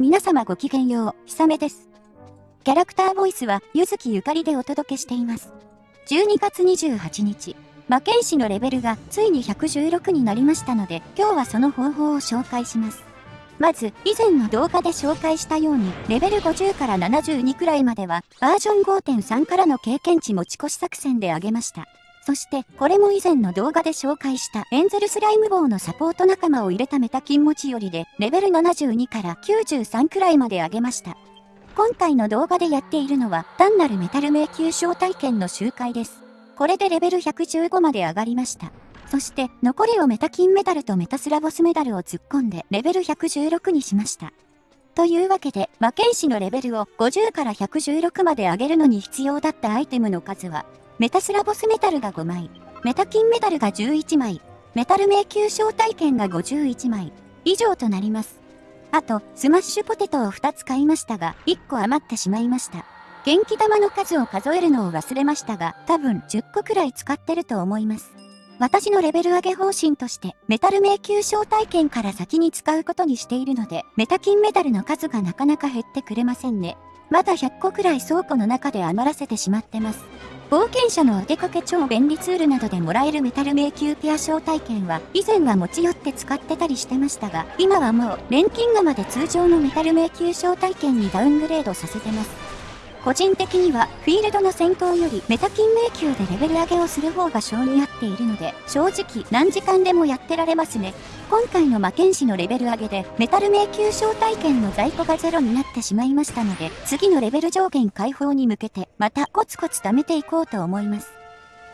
皆様ごきげんよう、ひさめです。キャラクターボイスは、ゆずきゆかりでお届けしています。12月28日、魔剣士のレベルがついに116になりましたので、今日はその方法を紹介します。まず、以前の動画で紹介したように、レベル50から72くらいまでは、バージョン5.3からの経験値持ち越し作戦で上げました。そして、これも以前の動画で紹介したエンゼルスライム棒のサポート仲間を入れたメタ金持ちよりで、レベル72から93くらいまで上げました。今回の動画でやっているのは、単なるメタル迷宮招待券の周回です。これでレベル115まで上がりました。そして、残りをメタ金メダルとメタスラボスメダルを突っ込んで、レベル116にしました。というわけで、魔剣士のレベルを50から116まで上げるのに必要だったアイテムの数は、メタスラボスメタルが5枚、メタ金メダルが11枚、メタル迷宮招待券が51枚、以上となります。あと、スマッシュポテトを2つ買いましたが、1個余ってしまいました。元気玉の数を数えるのを忘れましたが、多分10個くらい使ってると思います。私のレベル上げ方針として、メタル迷宮招待券から先に使うことにしているので、メタ金メダルの数がなかなか減ってくれませんね。まだ100個くらい倉庫の中で余らせてしまってます。冒険者のお出かけ超便利ツールなどでもらえるメタル迷宮ペア招待券は以前は持ち寄って使ってたりしてましたが今はもう錬金釜で通常のメタル迷宮招待券にダウングレードさせてます個人的にはフィールドの戦闘よりメタ金迷宮でレベル上げをする方が性に合っているので正直何時間でもやってられますね。今回の魔剣士のレベル上げでメタル迷宮招待券の在庫がゼロになってしまいましたので次のレベル上限解放に向けてまたコツコツ貯めていこうと思います。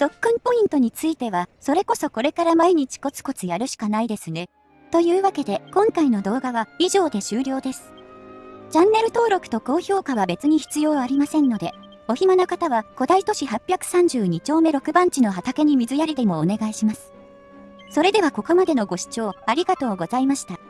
特訓ポイントについてはそれこそこれから毎日コツコツやるしかないですね。というわけで今回の動画は以上で終了です。チャンネル登録と高評価は別に必要ありませんので、お暇な方は古代都市832丁目6番地の畑に水やりでもお願いします。それではここまでのご視聴ありがとうございました。